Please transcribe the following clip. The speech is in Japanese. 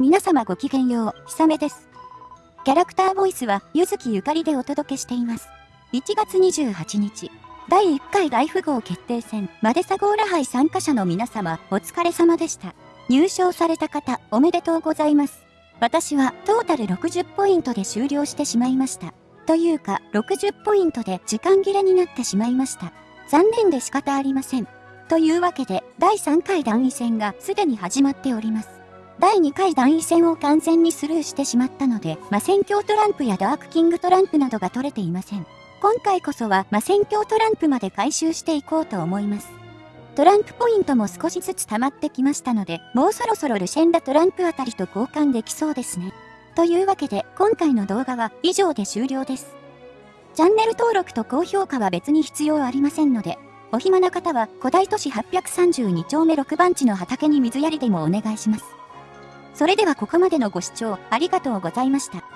皆様ごきげんよう、ひさめです。キャラクターボイスは、ゆずきゆかりでお届けしています。1月28日、第1回ライフ号決定戦、マデサゴーラ杯参加者の皆様、お疲れ様でした。入賞された方、おめでとうございます。私は、トータル60ポイントで終了してしまいました。というか、60ポイントで時間切れになってしまいました。残念で仕方ありません。というわけで、第3回団位戦がすでに始まっております。第2回団位戦を完全にスルーしてしまったので、魔戦況トランプやダークキングトランプなどが取れていません。今回こそは魔戦況トランプまで回収していこうと思います。トランプポイントも少しずつ溜まってきましたので、もうそろそろルシェンダトランプあたりと交換できそうですね。というわけで、今回の動画は以上で終了です。チャンネル登録と高評価は別に必要ありませんので、お暇な方は古代都市832丁目6番地の畑に水やりでもお願いします。それではここまでのご視聴ありがとうございました。